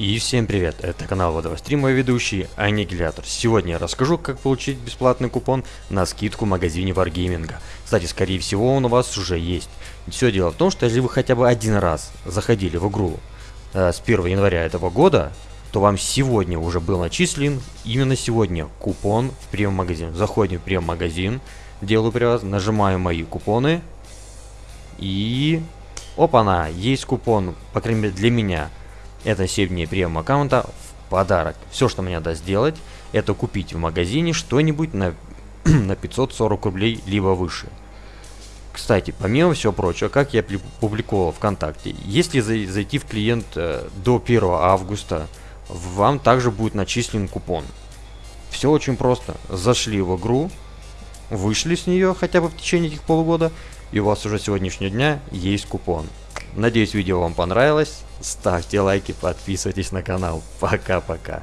И всем привет, это канал Водовострим, мой ведущий Аннигилятор. Сегодня я расскажу, как получить бесплатный купон на скидку в магазине Wargaming. Кстати, скорее всего он у вас уже есть. Все дело в том, что если вы хотя бы один раз заходили в игру э, с 1 января этого года, то вам сегодня уже был начислен, именно сегодня, купон в премиум-магазин. Заходим в премиум-магазин, делаю привоз, нажимаю мои купоны и... Опа-на, есть купон, по крайней мере для меня это 7 дней премиум аккаунта в подарок. Все, что мне надо сделать, это купить в магазине что-нибудь на, на 540 рублей, либо выше. Кстати, помимо всего прочего, как я публиковал ВКонтакте, если зайти в клиент э, до 1 августа, вам также будет начислен купон. Все очень просто. Зашли в игру, вышли с нее хотя бы в течение этих полугода, и у вас уже сегодняшнего дня есть купон. Надеюсь, видео вам понравилось. Ставьте лайки, подписывайтесь на канал. Пока-пока.